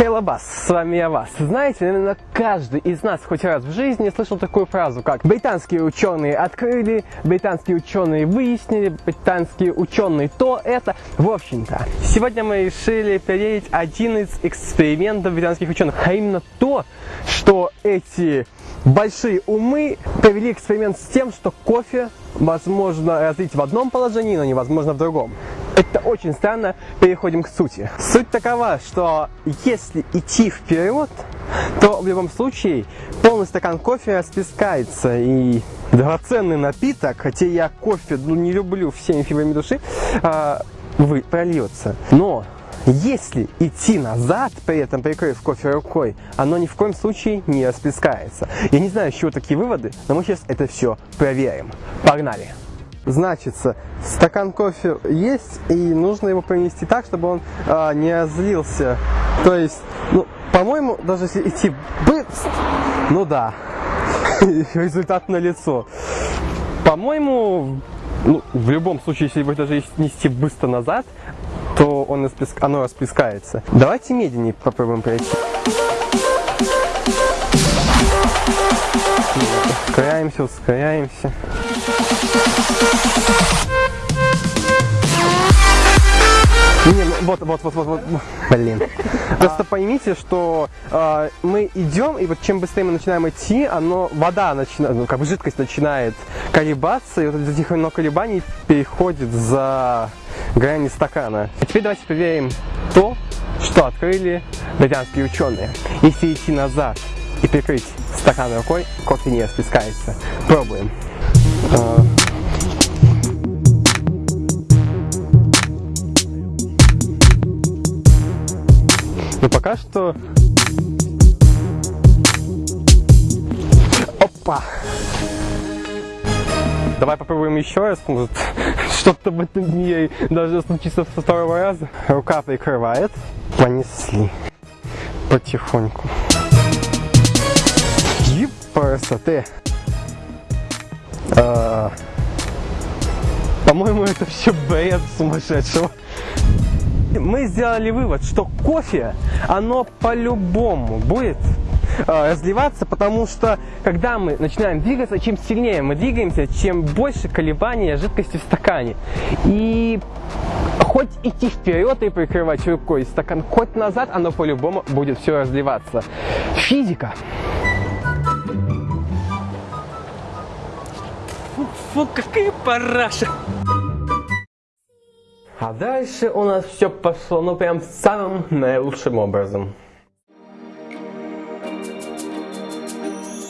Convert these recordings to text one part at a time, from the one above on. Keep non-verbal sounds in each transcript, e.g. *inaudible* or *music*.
Хейлабас, с вами я вас. Знаете, наверное, каждый из нас хоть раз в жизни слышал такую фразу, как «британские ученые открыли», «британские ученые выяснили», «британские ученые то, это». В общем-то, сегодня мы решили проверить один из экспериментов британских ученых, а именно то, что эти большие умы провели эксперимент с тем, что кофе возможно разлить в одном положении, но невозможно в другом. Это очень странно. Переходим к сути. Суть такова, что если идти вперед, то в любом случае полный стакан кофе расплескается и драгоценный напиток, хотя я кофе ну, не люблю всеми фибрами души, а, вы, прольется. Но если идти назад, при этом прикрыв кофе рукой, оно ни в коем случае не расплескается. Я не знаю, с чего такие выводы, но мы сейчас это все проверим. Погнали! Значится, стакан кофе есть, и нужно его принести так, чтобы он а, не разлился. То есть, ну, по-моему, даже если идти быстро, ну да, *laughs* результат на лицо. По-моему, ну, в любом случае, если его даже нести быстро назад, то он расплеск... оно расплескается. Давайте медленнее попробуем пройти. Ускоряемся, ускоряемся. Не, ну, вот, вот, вот, вот, вот, блин. *laughs* Просто поймите, что э, мы идем, и вот чем быстрее мы начинаем идти, оно, вода начинает, ну, как бы жидкость начинает колебаться, и вот из этих много колебаний переходит за грани стакана. А теперь давайте проверим то, что открыли британские ученые. Если идти назад и прикрыть стакан рукой, кофе не расплескается. Пробуем. Но пока что... Опа! Давай попробуем еще раз, может, *laughs* что-то в этом мире должно случиться со второго раза. Рука прикрывает. Понесли. Потихоньку. Еб, красоты. А, По-моему, это все бред сумасшедшего мы сделали вывод, что кофе, оно по-любому будет э, разливаться, потому что когда мы начинаем двигаться, чем сильнее мы двигаемся, чем больше колебания жидкости в стакане. И хоть идти вперед и прикрывать рукой стакан, хоть назад, оно по-любому будет все разливаться. Физика. Фу, какая параша! А дальше у нас все пошло, ну прям самым наилучшим образом.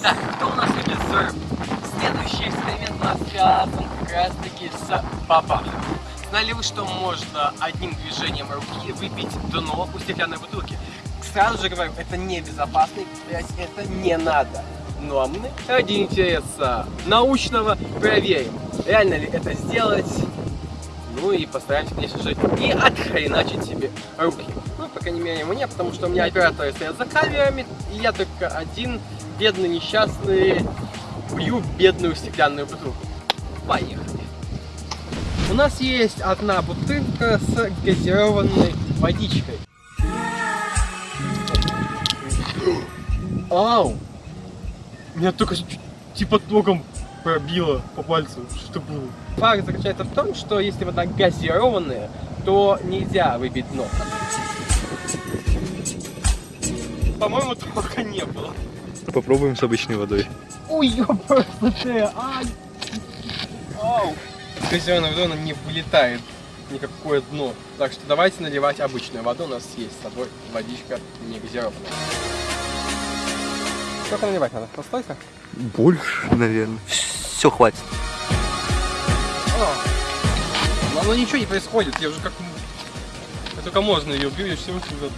Так, кто у нас идет Следующий эксперимент у нас связан как раз таки с бабахом. Знали вы, что можно одним движением руки выпить дно у стеклянной бутылки? Сразу же говорю, это небезопасный предприятие, это не надо. Ну а мы ради интереса научного проверим, реально ли это сделать ну и постараемся, конечно же, не отхреначить себе руки. Ну, по крайней мере, мне, потому что у меня операторы стоят за камерами, и я только один, бедный, несчастный, бью бедную стеклянную бутылку. Поехали. У нас есть одна бутылка с газированной водичкой. Ау! Меня только типа током пробило по пальцу. Что было? Факт заключается в том, что если вода газированная, то нельзя выпить дно. По-моему, только не было. Попробуем с обычной водой. Ой, ёпрст ты, ай! Ау! Водой она не вылетает никакое дно. Так что давайте наливать обычную воду. У нас есть с собой водичка не газированная. Сколько наливать надо? Постойка? Больше, наверное. Все, хватит. Но оно ничего не происходит, я уже как... Я только можно ее бью, я всего сюда.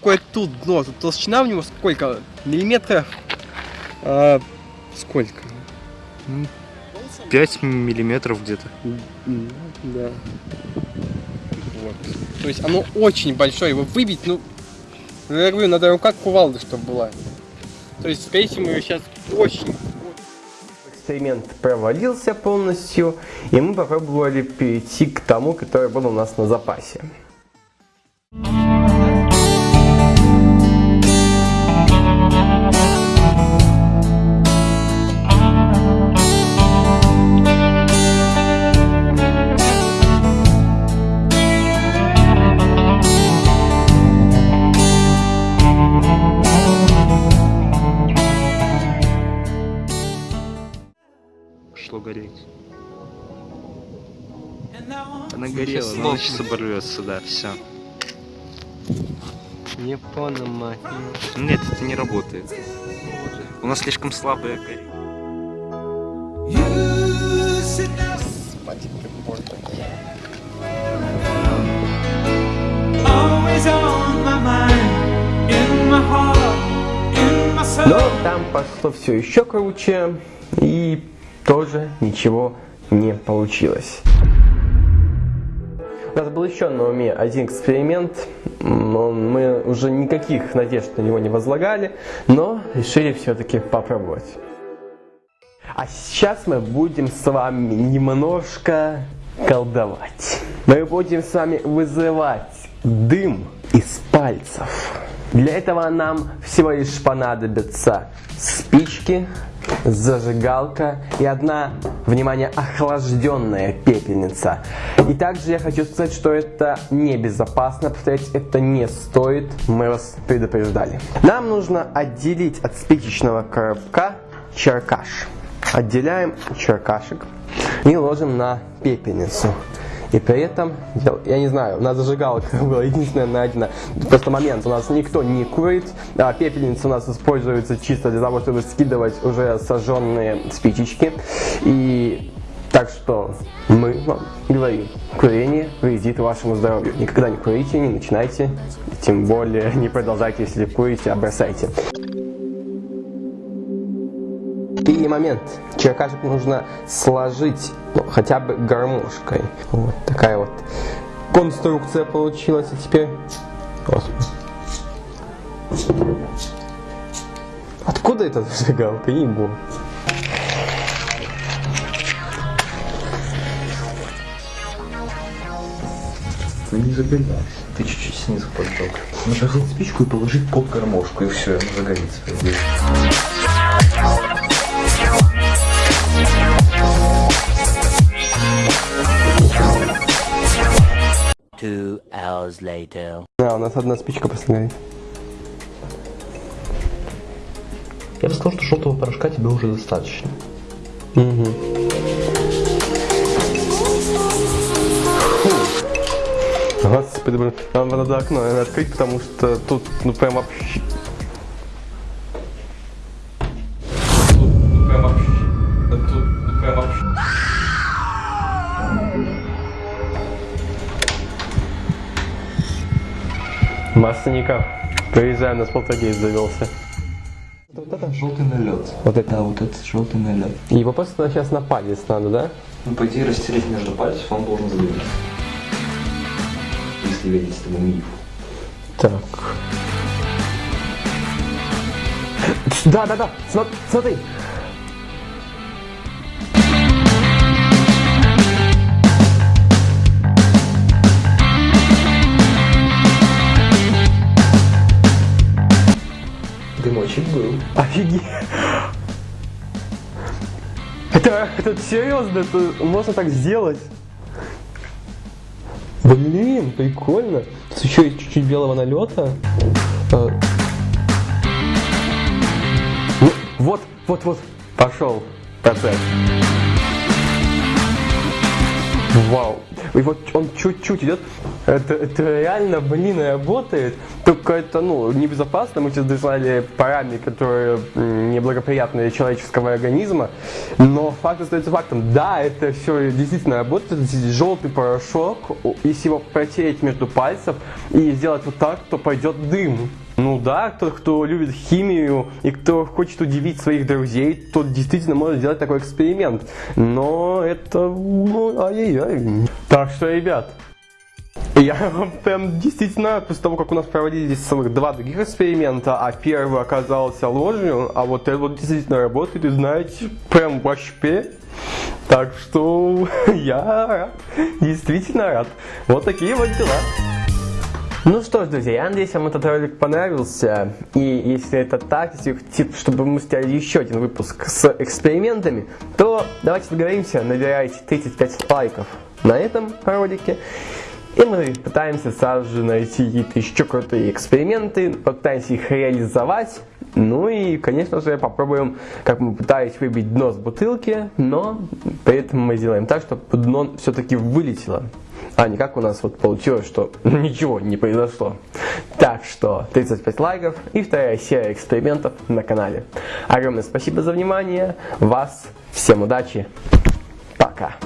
Какое тут дно. Тут толщина в него сколько? Миллиметров? А, сколько? 5 миллиметров где-то. Да. Вот. То есть оно очень большое. Его выбить, ну, я говорю, надо рука кувалды, чтобы была. То есть, скорее всего, мы сейчас очень... Эксперимент провалился полностью, и мы попробовали перейти к тому, который был у нас на запасе. Она горела, но сейчас оборвется, да, все. Не понял, мать. Нет, это не работает. У нас слишком слабая горит. Но там пошло все еще круче, и тоже ничего не получилось. У нас был еще на уме один эксперимент, мы уже никаких надежд на него не возлагали, но решили все-таки попробовать. А сейчас мы будем с вами немножко колдовать. Мы будем с вами вызывать дым из пальцев. Для этого нам всего лишь понадобятся спички, зажигалка и одна, внимание, охлажденная пепельница. И также я хочу сказать, что это небезопасно, повторять это не стоит, мы вас предупреждали. Нам нужно отделить от спичечного коробка черкаш. Отделяем черкашек и ложим на пепельницу. И при этом, я не знаю, у нас зажигалка *laughs* была единственная найдена. Просто момент, у нас никто не курит, а пепельница у нас используется чисто для того, чтобы скидывать уже сожженные спичечки. И так что мы вам говорим, курение вредит вашему здоровью. Никогда не курите, не начинайте, тем более не продолжайте, если курите, а бросайте. Момент. Черкашек нужно сложить ну, хотя бы гармошкой. Вот такая вот конструкция получилась. И теперь... Господи. Откуда эта зажигалка? Ебу. Ну не загорелась. Ты чуть-чуть снизу поджег. Взять спичку и положить под гармошку, и все, она загорится. Two hours later. А, у нас одна спичка просто горит. Я бы сказал, что желтого порошка тебе уже достаточно. Угу. Господи, блин, нам надо окно наверное, открыть, потому что тут, ну, прям вообще... Масленников, приезжаем, у нас полтергейст завелся. Вот это желтый налет. Вот это. Да, вот этот желтый налет. Его просто сейчас на палец надо, да? Ну, по идее, растереть между пальцев он должен загореться. Если верить этому мифу. Так. Да, да, да, смо- смотри. Офигеть. Это, это серьезно, это можно так сделать? Блин, прикольно. Тут еще есть чуть-чуть белого налета. А. Ну, вот, вот, вот, пошел процесс. Вау. И вот он чуть-чуть идет. Это, это реально, блин, работает. Только это, ну, небезопасно. Мы сейчас дышали парами, которые неблагоприятны для человеческого организма. Но факт остается фактом. Да, это все действительно работает. Здесь желтый порошок. Если его протереть между пальцев и сделать вот так, то пойдет дым. Ну да, тот, кто любит химию и кто хочет удивить своих друзей, тот действительно может сделать такой эксперимент. Но это, ну, ай-яй-яй. Так что, ребят, я прям действительно, после того, как у нас проводили здесь целых два других эксперимента, а первый оказался ложью, а вот этот вот действительно работает, и знаете, прям вообще. Так что *laughs* я рад, действительно рад. Вот такие вот дела. Ну что ж, друзья, я надеюсь, вам этот ролик понравился. И если это так, если хотите, чтобы мы сделали еще один выпуск с экспериментами, то давайте договоримся, набирайте 35 лайков на этом ролике. И мы пытаемся сразу же найти какие-то еще крутые эксперименты, попытаемся их реализовать. Ну и, конечно же, попробуем, как мы пытались выбить дно с бутылки, но при этом мы сделаем так, чтобы дно все-таки вылетело. А не как у нас вот получилось, что *laughs* ничего не произошло. Так что 35 лайков и вторая серия экспериментов на канале. Огромное спасибо за внимание. Вас всем удачи. Пока.